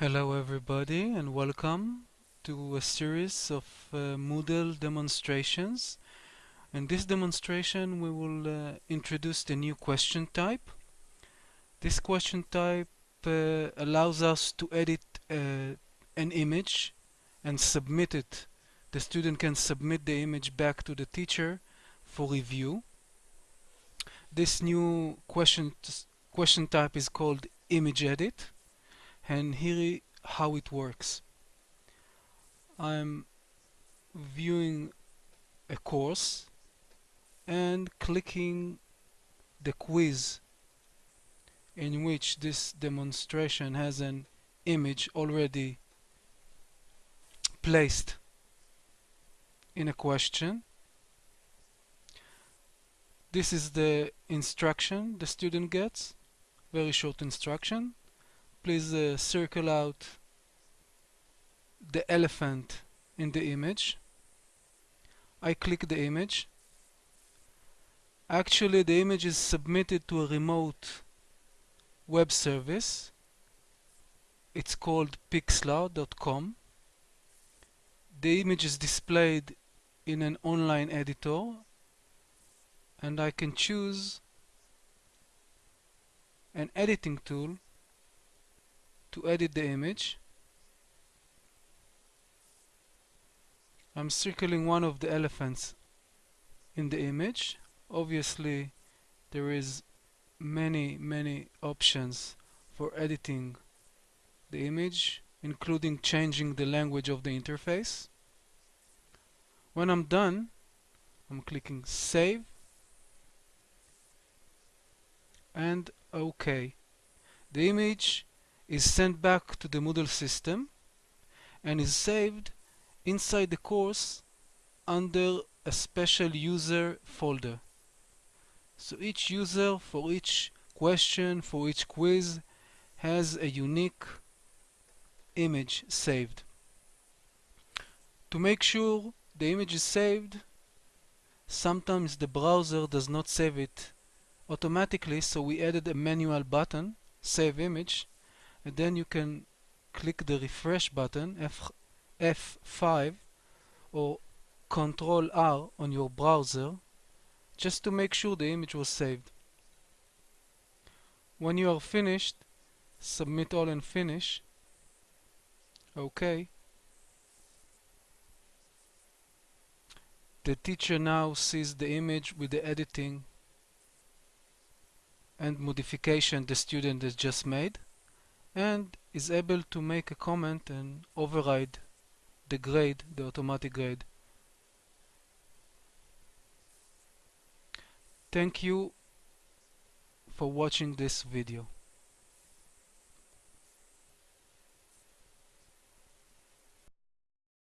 Hello everybody and welcome to a series of uh, Moodle demonstrations. In this demonstration we will uh, introduce the new question type. This question type uh, allows us to edit uh, an image and submit it. The student can submit the image back to the teacher for review. This new question, question type is called image edit and here how it works. I'm viewing a course and clicking the quiz in which this demonstration has an image already placed in a question. This is the instruction the student gets, very short instruction please uh, circle out the elephant in the image. I click the image. Actually the image is submitted to a remote web service. It's called pixlr.com the image is displayed in an online editor and I can choose an editing tool to edit the image. I'm circling one of the elephants in the image. Obviously there is many many options for editing the image including changing the language of the interface. When I'm done I'm clicking save and OK the image is sent back to the Moodle system and is saved inside the course under a special user folder. So each user for each question, for each quiz has a unique image saved. To make sure the image is saved, sometimes the browser does not save it automatically, so we added a manual button, Save Image, and then you can click the refresh button F F5 or Control R on your browser just to make sure the image was saved. When you are finished, submit all and finish. OK. The teacher now sees the image with the editing and modification the student has just made and is able to make a comment and override the grade, the automatic grade. Thank you for watching this video.